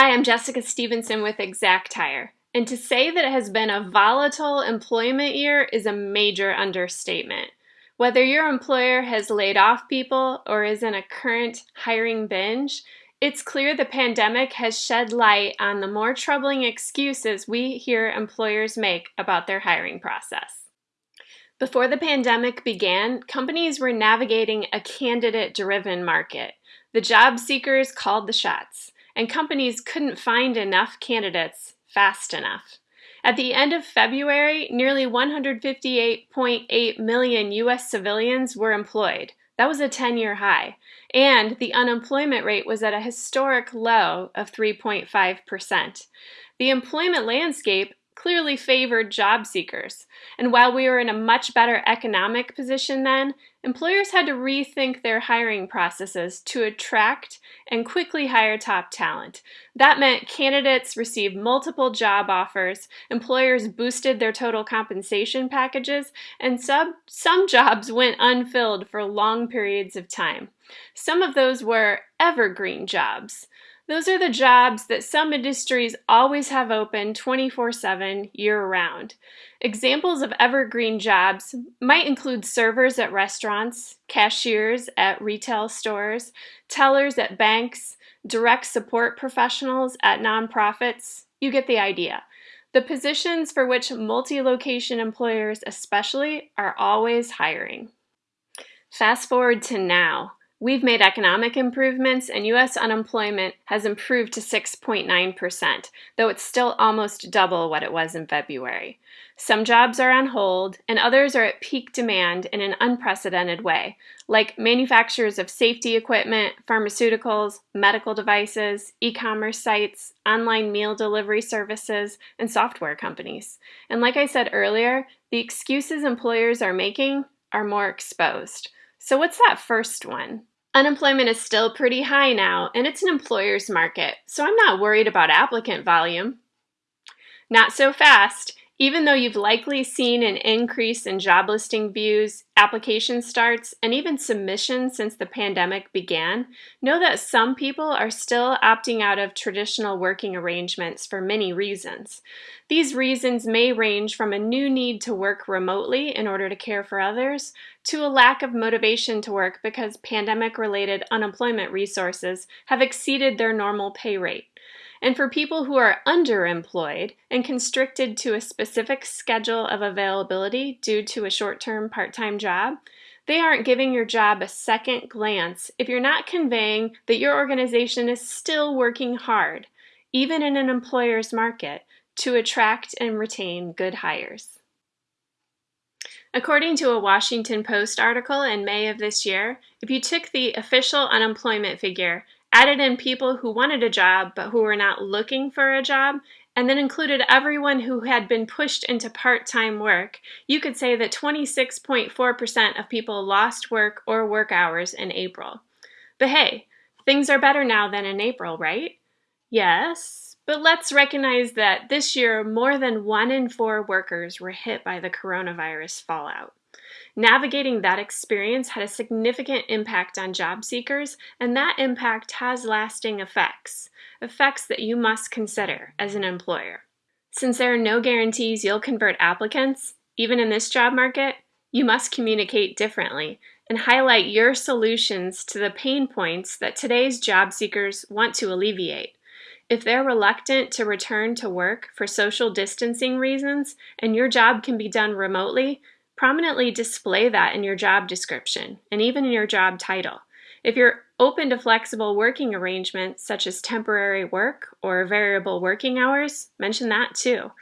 Hi, I'm Jessica Stevenson with ExactHire, and to say that it has been a volatile employment year is a major understatement. Whether your employer has laid off people or is in a current hiring binge, it's clear the pandemic has shed light on the more troubling excuses we hear employers make about their hiring process. Before the pandemic began, companies were navigating a candidate-driven market. The job seekers called the shots and companies couldn't find enough candidates fast enough. At the end of February, nearly 158.8 million U.S. civilians were employed. That was a 10-year high. And the unemployment rate was at a historic low of 3.5%. The employment landscape clearly favored job seekers. And while we were in a much better economic position then, employers had to rethink their hiring processes to attract and quickly hire top talent. That meant candidates received multiple job offers, employers boosted their total compensation packages, and sub some jobs went unfilled for long periods of time. Some of those were evergreen jobs. Those are the jobs that some industries always have open 24-7 year-round. Examples of evergreen jobs might include servers at restaurants, cashiers at retail stores, tellers at banks, direct support professionals at nonprofits. You get the idea. The positions for which multi-location employers especially are always hiring. Fast forward to now. We've made economic improvements and U.S. unemployment has improved to 6.9%, though it's still almost double what it was in February. Some jobs are on hold and others are at peak demand in an unprecedented way, like manufacturers of safety equipment, pharmaceuticals, medical devices, e-commerce sites, online meal delivery services, and software companies. And like I said earlier, the excuses employers are making are more exposed. So what's that first one? Unemployment is still pretty high now, and it's an employer's market, so I'm not worried about applicant volume. Not so fast. Even though you've likely seen an increase in job listing views, application starts, and even submissions since the pandemic began, know that some people are still opting out of traditional working arrangements for many reasons. These reasons may range from a new need to work remotely in order to care for others, to a lack of motivation to work because pandemic-related unemployment resources have exceeded their normal pay rate. And for people who are underemployed and constricted to a specific schedule of availability due to a short-term part-time job, they aren't giving your job a second glance if you're not conveying that your organization is still working hard, even in an employer's market, to attract and retain good hires. According to a Washington Post article in May of this year, if you took the official unemployment figure added in people who wanted a job but who were not looking for a job, and then included everyone who had been pushed into part-time work, you could say that 26.4% of people lost work or work hours in April. But hey, things are better now than in April, right? Yes, but let's recognize that this year more than one in four workers were hit by the coronavirus fallout. Navigating that experience had a significant impact on job seekers, and that impact has lasting effects, effects that you must consider as an employer. Since there are no guarantees you'll convert applicants, even in this job market, you must communicate differently and highlight your solutions to the pain points that today's job seekers want to alleviate. If they're reluctant to return to work for social distancing reasons and your job can be done remotely, Prominently display that in your job description and even in your job title. If you're open to flexible working arrangements such as temporary work or variable working hours, mention that too.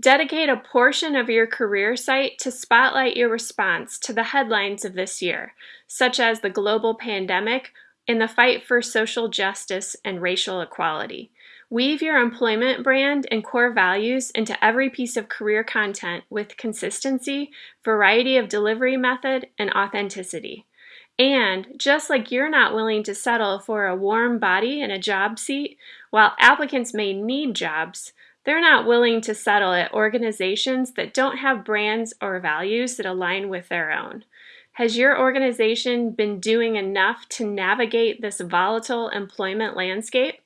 Dedicate a portion of your career site to spotlight your response to the headlines of this year, such as the global pandemic and the fight for social justice and racial equality. Weave your employment brand and core values into every piece of career content with consistency, variety of delivery method, and authenticity. And just like you're not willing to settle for a warm body and a job seat, while applicants may need jobs, they're not willing to settle at organizations that don't have brands or values that align with their own. Has your organization been doing enough to navigate this volatile employment landscape?